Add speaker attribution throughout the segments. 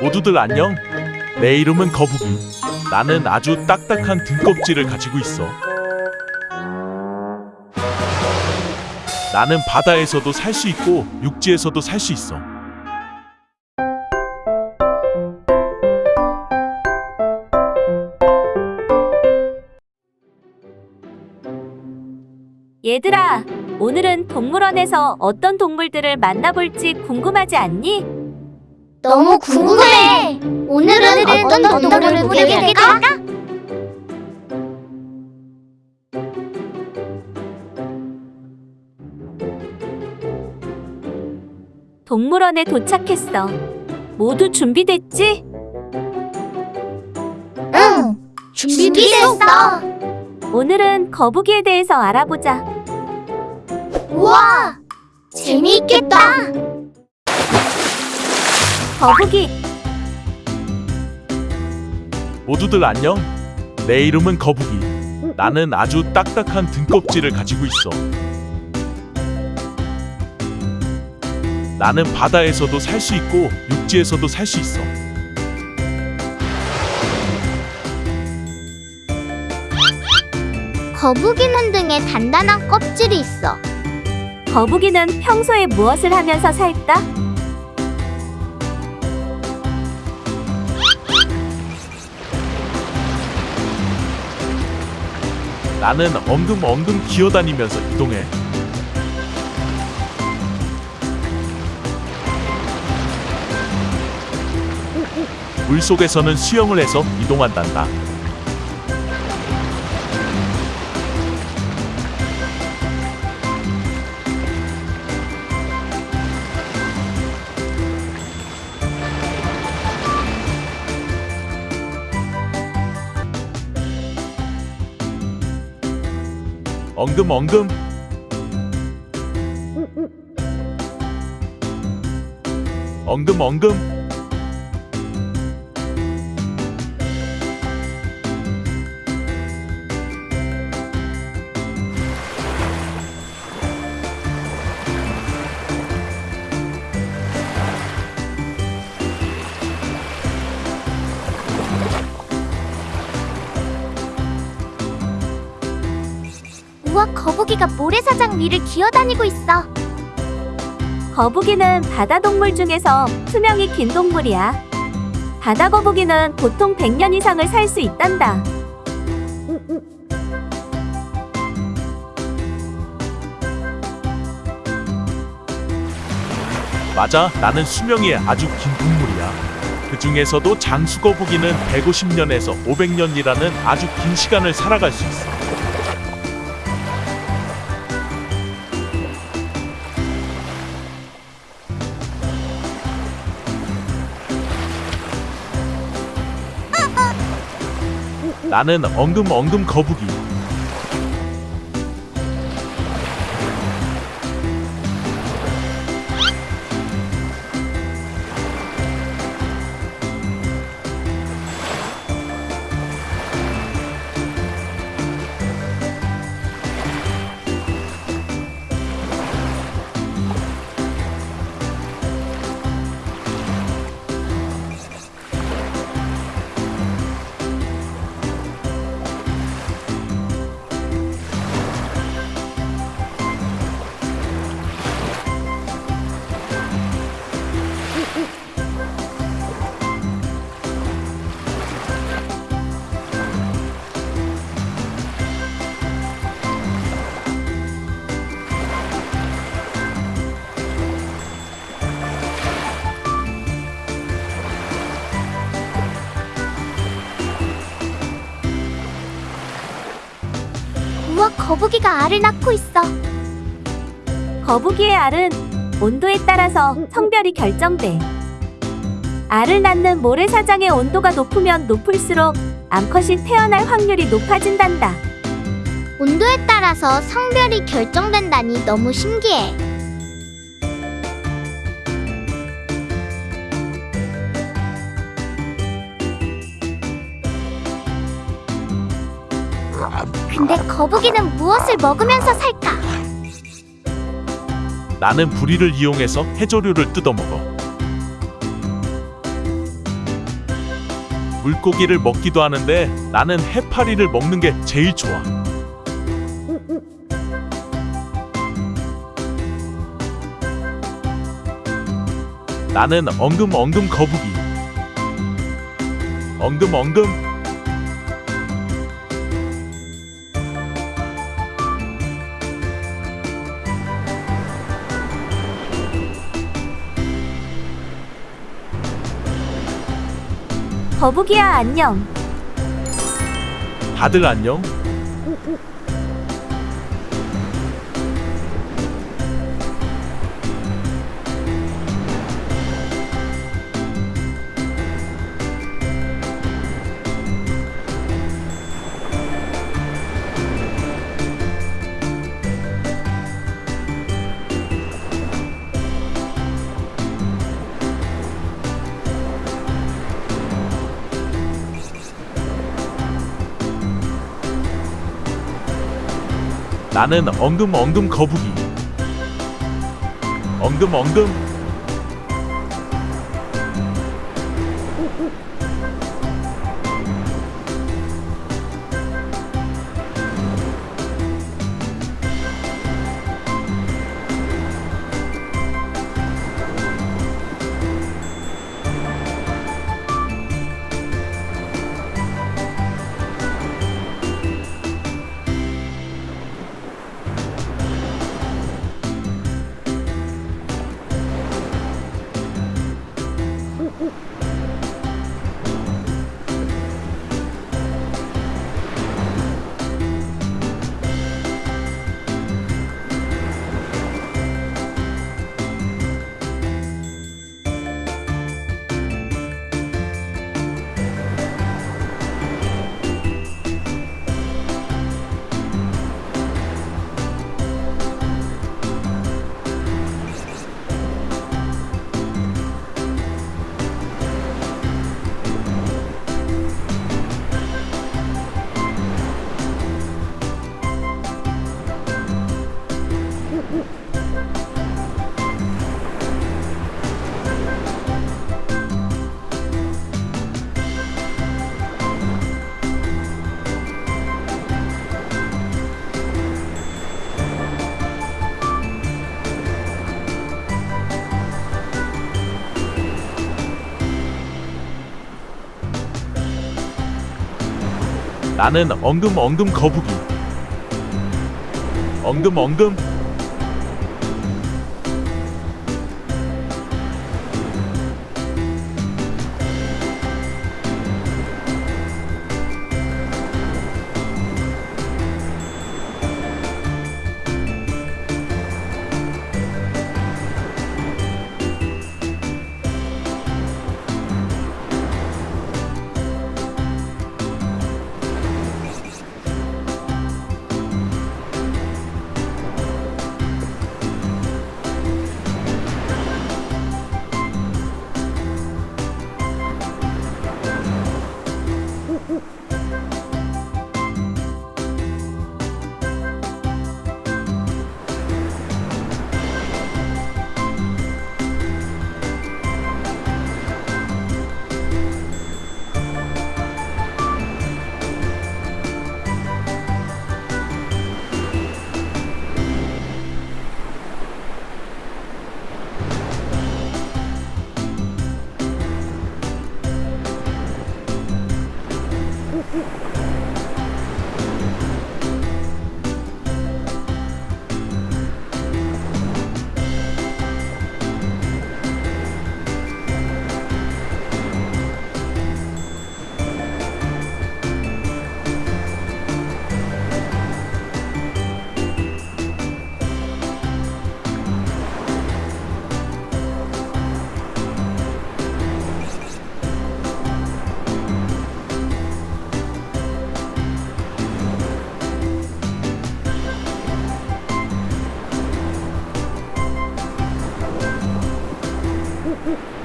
Speaker 1: 모두들 안녕. 내 이름은 거북이. 나는 아주 딱딱한 등껍질을 가지고 있어. 나는 바다에서도 살 수 있고 육지에서도 살 수 있어.
Speaker 2: 얘들아, 오늘은 동물원에서 어떤 동물들을 만나볼지 궁금하지 않니?
Speaker 3: 너무 궁금해. 오늘은 어떤 동물을 보게 될까?
Speaker 2: 동물원에 도착했어. 모두 준비됐지?
Speaker 3: 응. 준비됐어.
Speaker 2: 오늘은 거북이에 대해서 알아보자.
Speaker 3: 우와. 재미있겠다.
Speaker 2: 거북이,
Speaker 1: 모두들 안녕. 내 이름은 거북이. 나는 아주 딱딱한 등껍질을 가지고 있어. 나는 바다에서도 살 수 있고 육지에서도 살 수 있어.
Speaker 3: 거북이는 등에 단단한 껍질이 있어.
Speaker 2: 거북이는 평소에 무엇을 하면서 살까?
Speaker 1: 나는 엉금엉금 기어다니면서 이동해. 물 속에서는 수영을 해서 이동한단다. 엉금엉금. 엉금엉금
Speaker 3: 거북이가 모래사장 위를 기어다니고 있어.
Speaker 2: 거북이는 바다 동물 중에서 수명이 긴 동물이야. 바다 거북이는 보통 100년 이상을 살 수 있단다.
Speaker 1: 맞아 나는 수명이 아주 긴 동물이야 그 중에서도 장수거북이는 150년에서 500년이라는 아주 긴 시간을 살아갈 수 있어 나는 엉금엉금 거북이
Speaker 3: 거북이가 알을 낳고 있어.
Speaker 2: 거북이의 알은 온도에 따라서 성별이 결정돼. 알을 낳는 모래사장의 온도가 높으면 높을수록 암컷이 태어날 확률이 높아진단다.
Speaker 3: 온도에 따라서 성별이 결정된다니 너무 신기해. 근데 거북이는 무엇을 먹으면서 살까?
Speaker 1: 나는 부리를 이용해서 해조류를 뜯어먹어. 물고기를 먹기도 하는데 나는 해파리를 먹는 게 제일 좋아. 나는 엉금 엉금 거북이. 엉금 엉금
Speaker 2: 거북이야 안녕.
Speaker 1: 다들 안녕. 나는 엉금 엉금 거북이. 엉금 엉금 나는 엉금 엉금 거북이. 엉금 엉금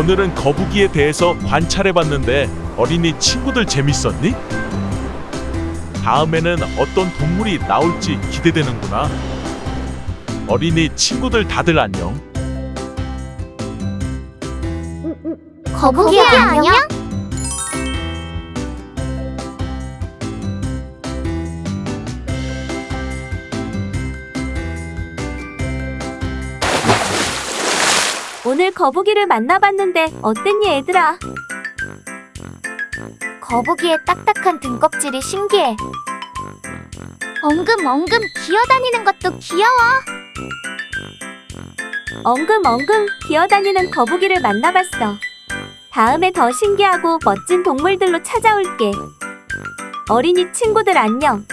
Speaker 1: 오늘은 거북이에 대해서 관찰해봤는데 어린이 친구들 재밌었니? 다음에는 어떤 동물이 나올지 기대되는구나. 어린이 친구들 다들 안녕.
Speaker 3: 거북이야 안녕?
Speaker 2: 오늘 거북이를 만나봤는데 어땠니 얘들아?
Speaker 3: 거북이의 딱딱한 등껍질이 신기해. 엉금엉금 기어다니는 것도 귀여워.
Speaker 2: 엉금엉금 기어다니는 거북이를 만나봤어. 다음에 더 신기하고 멋진 동물들로 찾아올게. 어린이 친구들 안녕.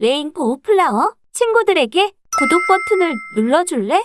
Speaker 2: 레인보우 플라워 친구들에게 구독 버튼을 눌러줄래?